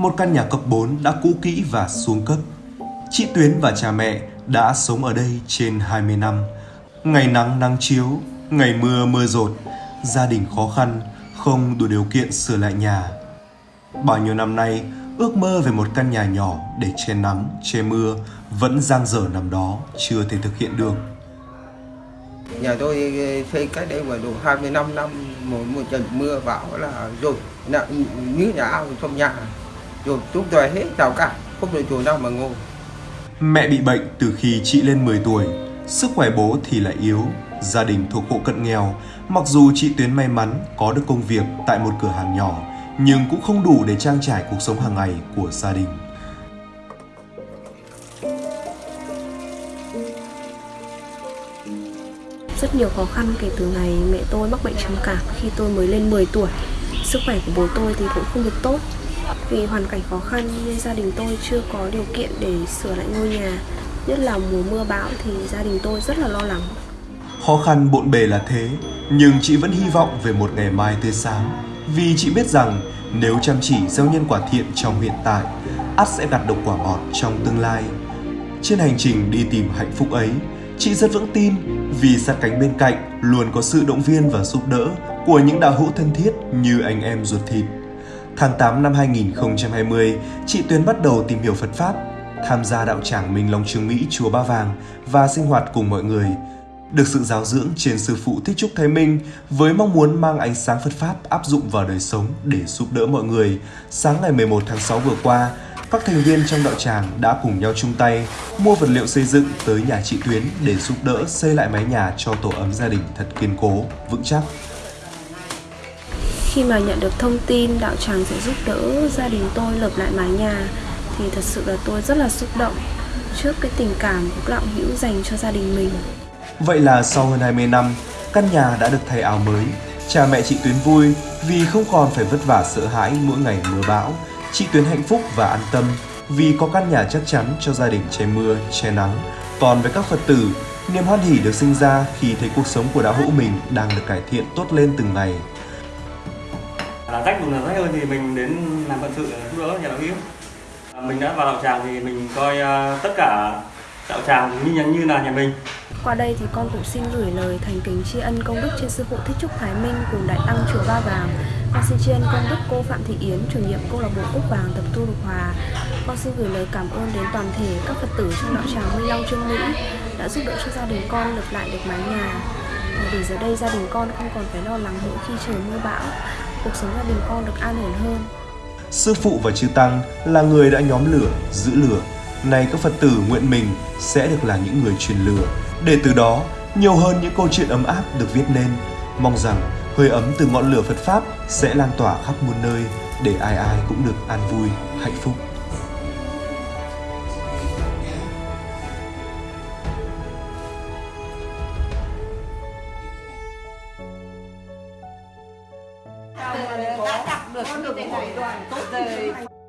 một căn nhà cấp 4 đã cũ kỹ và xuống cấp. Chị Tuyến và cha mẹ đã sống ở đây trên 20 năm. Ngày nắng nắng chiếu, ngày mưa mưa rột, gia đình khó khăn, không đủ điều kiện sửa lại nhà. Bao nhiêu năm nay, ước mơ về một căn nhà nhỏ để che nắng, che mưa vẫn giang dở nằm đó, chưa thể thực hiện được. Nhà tôi xây cách đây mà đủ 25 năm một, một trận mưa bão là rồi như nhà ao trong nhà rồi chúng tôi hết rào cả không được chỗ nào mà ngồi Mẹ bị bệnh từ khi chị lên 10 tuổi, sức khỏe bố thì lại yếu, gia đình thuộc hộ cận nghèo. Mặc dù chị Tuyến may mắn có được công việc tại một cửa hàng nhỏ, nhưng cũng không đủ để trang trải cuộc sống hàng ngày của gia đình. Rất nhiều khó khăn kể từ ngày mẹ tôi mắc bệnh trầm cảm khi tôi mới lên 10 tuổi. Sức khỏe của bố tôi thì cũng không được tốt. Vì hoàn cảnh khó khăn nên gia đình tôi chưa có điều kiện để sửa lại ngôi nhà. Nhất là mùa mưa bão thì gia đình tôi rất là lo lắng. Khó khăn bộn bề là thế, nhưng chị vẫn hy vọng về một ngày mai tươi sáng. Vì chị biết rằng nếu chăm chỉ gieo nhân quả thiện trong hiện tại, ắt sẽ gặt được quả ngọt trong tương lai. Trên hành trình đi tìm hạnh phúc ấy, chị rất vững tin vì sát cánh bên cạnh luôn có sự động viên và giúp đỡ của những đạo hữu thân thiết như anh em ruột thịt. Tháng 8 năm 2020, chị Tuyến bắt đầu tìm hiểu Phật Pháp, tham gia đạo tràng Minh Long Trường Mỹ Chùa Ba Vàng và sinh hoạt cùng mọi người. Được sự giáo dưỡng trên sư phụ Thích Trúc Thái Minh với mong muốn mang ánh sáng Phật Pháp áp dụng vào đời sống để giúp đỡ mọi người, sáng ngày 11 tháng 6 vừa qua, các thành viên trong đạo tràng đã cùng nhau chung tay mua vật liệu xây dựng tới nhà chị Tuyến để giúp đỡ xây lại mái nhà cho tổ ấm gia đình thật kiên cố, vững chắc. Khi mà nhận được thông tin đạo tràng sẽ giúp đỡ gia đình tôi lợp lại mái nhà thì thật sự là tôi rất là xúc động trước cái tình cảm của các đạo hữu dành cho gia đình mình. Vậy là sau hơn 20 năm, căn nhà đã được thay áo mới. Cha mẹ chị Tuyến vui vì không còn phải vất vả sợ hãi mỗi ngày mưa bão. Chị Tuyến hạnh phúc và an tâm vì có căn nhà chắc chắn cho gia đình che mưa, che nắng. Còn với các Phật tử, niềm hoan hỉ được sinh ra khi thấy cuộc sống của đạo hữu mình đang được cải thiện tốt lên từng ngày là rách một là rách hơn thì mình đến làm phận sự giúp đỡ nhà đạo hữu à, mình đã vào đạo tràng thì mình coi à, tất cả đạo tràng như như là nhà mình Qua đây thì con cũng xin gửi lời thành kính tri ân công đức trên sư phụ Thích Trúc Thái Minh cùng đại tăng chùa Ba Vàng. Con xin tri ân công đức cô Phạm Thị Yến, chủ nhiệm câu lạc bộ Cúc Vàng tập tu Lục Hòa. Con xin gửi lời cảm ơn đến toàn thể các Phật tử trong đạo tràng Minh Long Trương Mỹ đã giúp đỡ cho gia đình con lập lại được mái nhà. Để giờ đây gia đình con không còn phải lo lắng mỗi khi trời mưa bão, cuộc sống gia đình con được an ổn hơn. Sư phụ và chư tăng là người đã nhóm lửa, giữ lửa. Nay các Phật tử nguyện mình sẽ được là những người truyền lửa, để từ đó nhiều hơn những câu chuyện ấm áp được viết nên. Mong rằng hơi ấm từ ngọn lửa Phật Pháp sẽ lan tỏa khắp muôn nơi để ai ai cũng được an vui, hạnh phúc. đã đặt được như thế này rồi tốt rồi